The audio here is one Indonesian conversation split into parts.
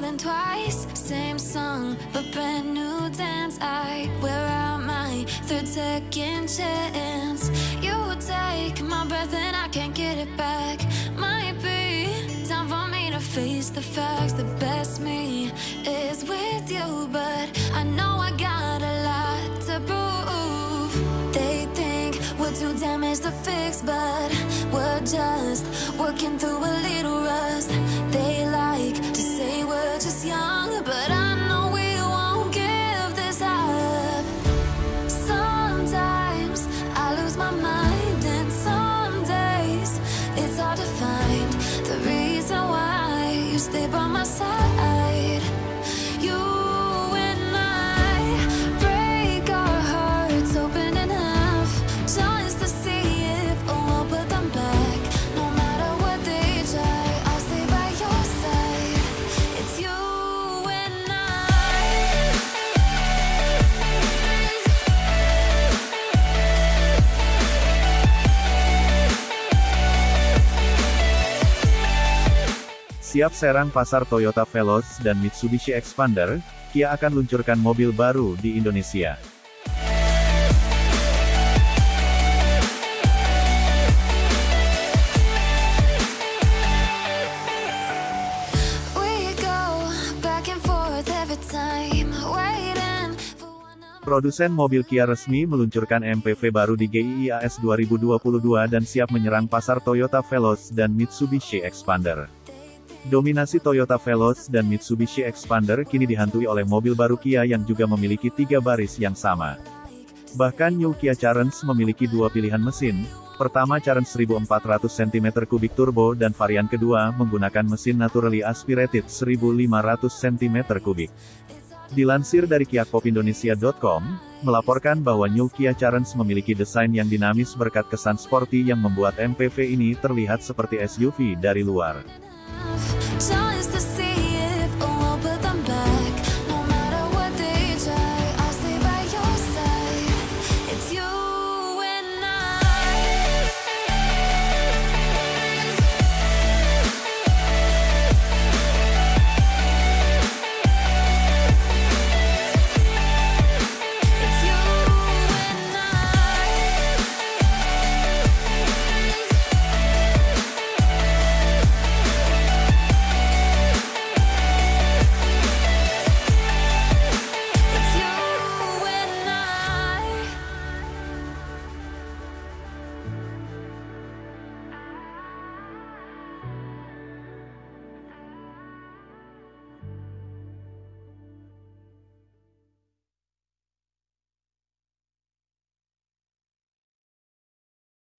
than twice. Same song, but brand new dance. I wear out my third second chance. You take my breath and I can't get it back. Might be time for me to face the facts. The best me is with you, but I know I got a lot to prove. They think we're too damaged to fix, but we're just working through a little rust. Stay by my side. Siap serang pasar Toyota Veloz dan Mitsubishi Expander, Kia akan luncurkan mobil baru di Indonesia. Produsen mobil Kia resmi meluncurkan MPV baru di GIIAS 2022 dan siap menyerang pasar Toyota Veloz dan Mitsubishi Expander. Dominasi Toyota Veloz dan Mitsubishi Expander kini dihantui oleh mobil baru Kia yang juga memiliki tiga baris yang sama. Bahkan New Kia Carens memiliki dua pilihan mesin, pertama Carens 1400 cm3 turbo dan varian kedua menggunakan mesin naturally aspirated 1500 cm3. Dilansir dari kiakpopindonesia.com, melaporkan bahwa New Kia Carens memiliki desain yang dinamis berkat kesan sporty yang membuat MPV ini terlihat seperti SUV dari luar. Tall is the sea.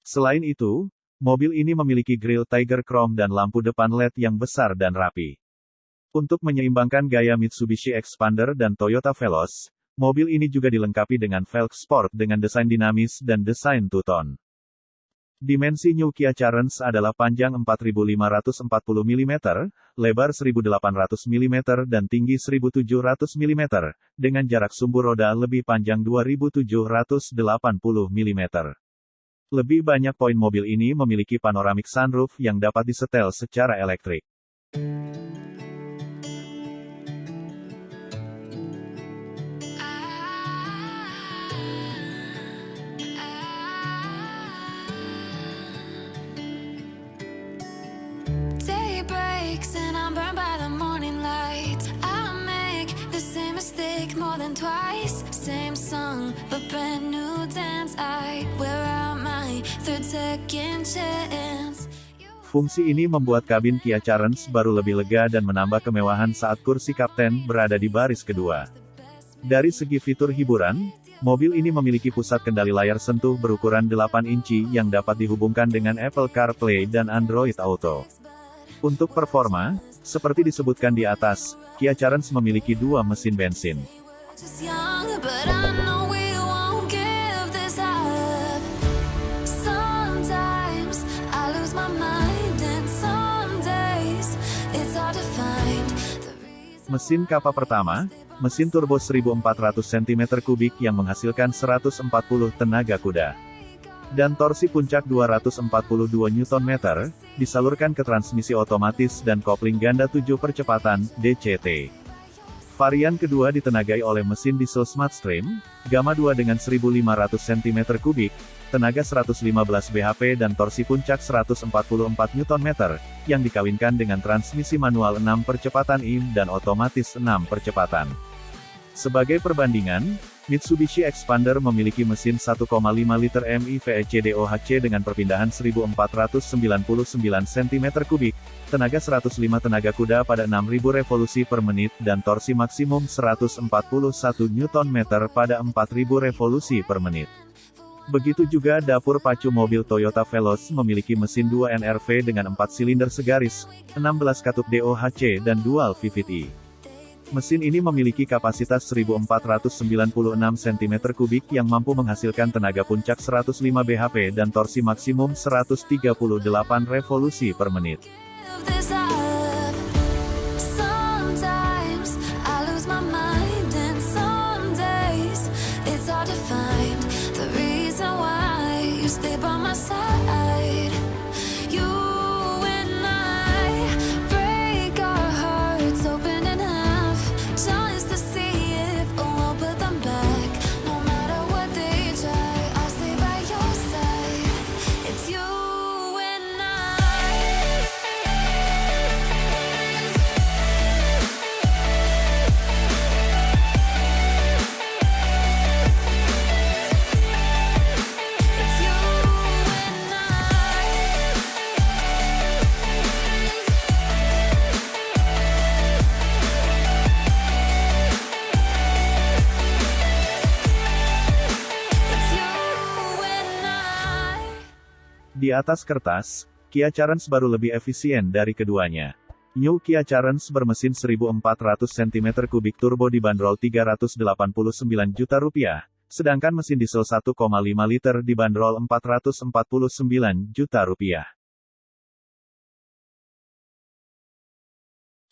Selain itu, mobil ini memiliki grill Tiger Chrome dan lampu depan LED yang besar dan rapi. Untuk menyeimbangkan gaya Mitsubishi Expander dan Toyota Veloz, mobil ini juga dilengkapi dengan velg sport dengan desain dinamis dan desain two-tone. Dimensi New Kia Carens adalah panjang 4540 mm, lebar 1800 mm dan tinggi 1700 mm, dengan jarak sumbu roda lebih panjang 2780 mm. Lebih banyak poin mobil ini memiliki panoramic sunroof yang dapat disetel secara elektrik. Twice. Same song, but brand new dance. I wear out my third second chance. Fungsi ini membuat kabin Kia Carens baru lebih lega dan menambah kemewahan saat kursi kapten berada di baris kedua. Dari segi fitur hiburan, mobil ini memiliki pusat kendali layar sentuh berukuran 8 inci yang dapat dihubungkan dengan Apple CarPlay dan Android Auto. Untuk performa, seperti disebutkan di atas, Kia Carens memiliki dua mesin bensin. Mesin kappa pertama, mesin turbo 1400 cm3 yang menghasilkan 140 tenaga kuda. dan torsi puncak 242 Nm, disalurkan ke transmisi otomatis dan kopling ganda 7 percepatan, DCT. Varian kedua ditenagai oleh mesin diesel Smartstream, Gamma 2 dengan 1500 cm3, tenaga 115 bhp dan torsi puncak 144 Nm, yang dikawinkan dengan transmisi manual 6 percepatan IM dan otomatis 6 percepatan. Sebagai perbandingan, Mitsubishi Expander memiliki mesin 1,5 liter MIVEC dengan perpindahan 1499 cm3, tenaga 105 tenaga kuda pada 6000 revolusi per menit dan torsi maksimum 141 Nm pada 4000 revolusi per menit. Begitu juga dapur pacu mobil Toyota Veloz memiliki mesin 2 NRV dengan 4 silinder segaris, 16 katup DOHC dan dual VVT. Mesin ini memiliki kapasitas 1496 cm3 yang mampu menghasilkan tenaga puncak 105 bhp dan torsi maksimum 138 revolusi per menit. Di atas kertas, Kia Carens baru lebih efisien dari keduanya. New Kia Carens bermesin 1400 cm3 turbo dibanderol 389 juta rupiah, sedangkan mesin diesel 1,5 liter dibanderol 449 juta rupiah.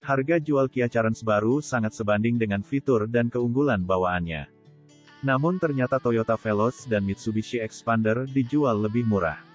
Harga jual Kia Carens baru sangat sebanding dengan fitur dan keunggulan bawaannya. Namun ternyata Toyota Veloz dan Mitsubishi Expander dijual lebih murah.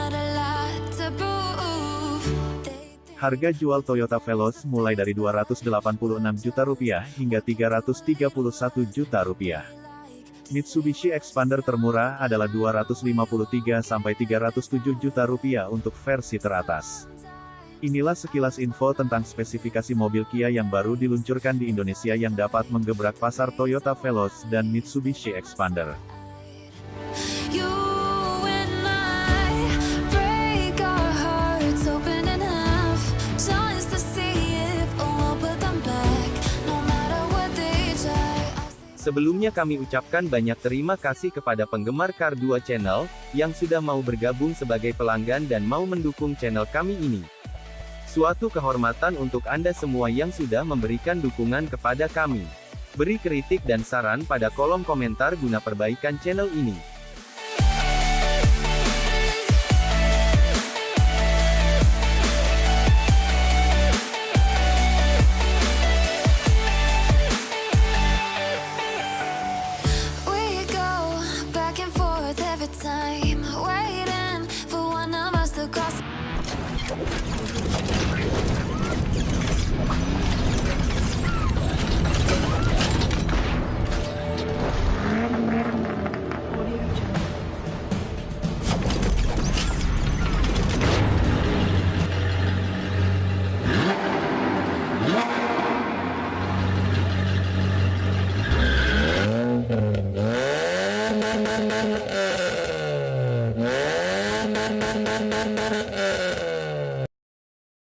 Harga jual Toyota Veloz mulai dari 286 juta rupiah hingga 331 juta rupiah. Mitsubishi Expander termurah adalah 253 sampai 307 juta rupiah untuk versi teratas. Inilah sekilas info tentang spesifikasi mobil Kia yang baru diluncurkan di Indonesia yang dapat menggebrak pasar Toyota Veloz dan Mitsubishi Expander. Sebelumnya kami ucapkan banyak terima kasih kepada penggemar Car 2 Channel, yang sudah mau bergabung sebagai pelanggan dan mau mendukung channel kami ini. Suatu kehormatan untuk Anda semua yang sudah memberikan dukungan kepada kami. Beri kritik dan saran pada kolom komentar guna perbaikan channel ini.